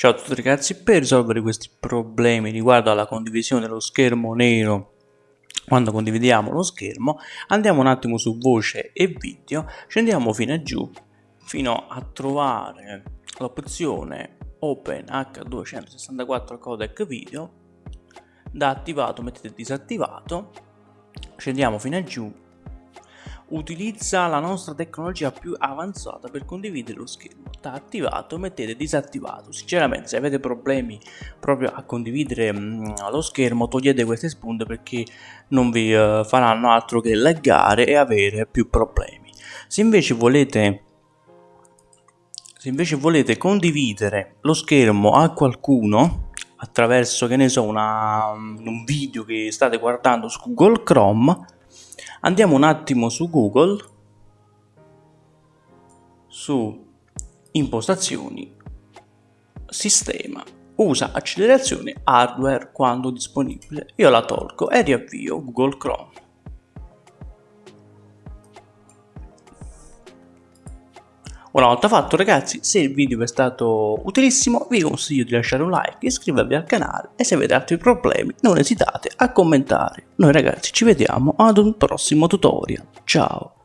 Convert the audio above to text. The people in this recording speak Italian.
Ciao a tutti ragazzi, per risolvere questi problemi riguardo alla condivisione dello schermo nero quando condividiamo lo schermo andiamo un attimo su voce e video, scendiamo fino a giù fino a trovare l'opzione Open H264 codec video da attivato mettete disattivato scendiamo fino a giù utilizza la nostra tecnologia più avanzata per condividere lo schermo. Da attivato mettete disattivato. Sinceramente se avete problemi proprio a condividere mh, mm, lo schermo togliete queste spunte perché non vi uh, faranno altro che laggare e avere più problemi. Se invece volete se invece volete condividere lo schermo a qualcuno attraverso che ne so una, un video che state guardando su Google Chrome andiamo un attimo su Google su impostazioni sistema usa accelerazione hardware quando disponibile. Io la tolgo e riavvio Google Chrome Una volta fatto ragazzi, se il video vi è stato utilissimo vi consiglio di lasciare un like, iscrivervi al canale e se avete altri problemi non esitate a commentare. Noi ragazzi ci vediamo ad un prossimo tutorial. Ciao!